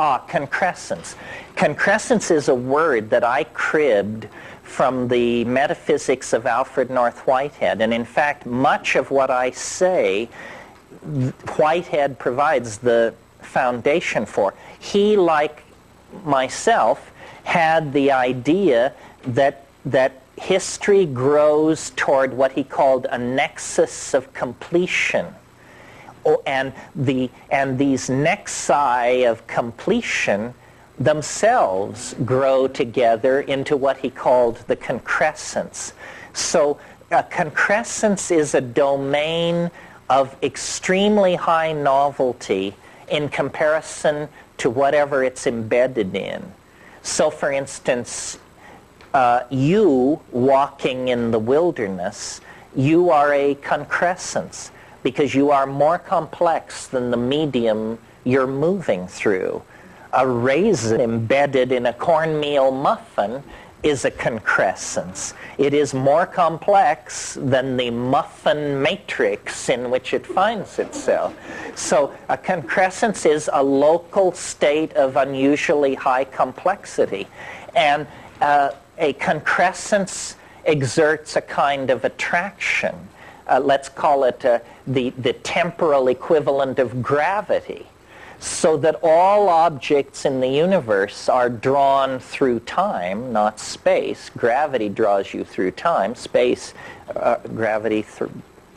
Ah, concrescence. Concrescence is a word that I cribbed from the metaphysics of Alfred North Whitehead. And in fact, much of what I say, Whitehead provides the foundation for. He, like myself, had the idea that, that history grows toward what he called a nexus of completion. Oh, and, the, and these nexi of completion themselves grow together into what he called the concrescence. So a concrescence is a domain of extremely high novelty in comparison to whatever it's embedded in. So for instance, uh, you walking in the wilderness, you are a concrescence because you are more complex than the medium you're moving through. A raisin embedded in a cornmeal muffin is a concrescence. It is more complex than the muffin matrix in which it finds itself. So a concrescence is a local state of unusually high complexity. And uh, a concrescence exerts a kind of attraction. Uh, let's call it uh, the, the temporal equivalent of gravity so that all objects in the universe are drawn through time, not space. Gravity draws you through time. Space, uh, gravity th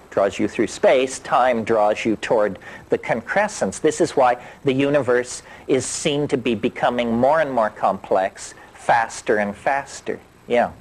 draws you through space. Time draws you toward the concrescence. This is why the universe is seen to be becoming more and more complex, faster and faster. Yeah.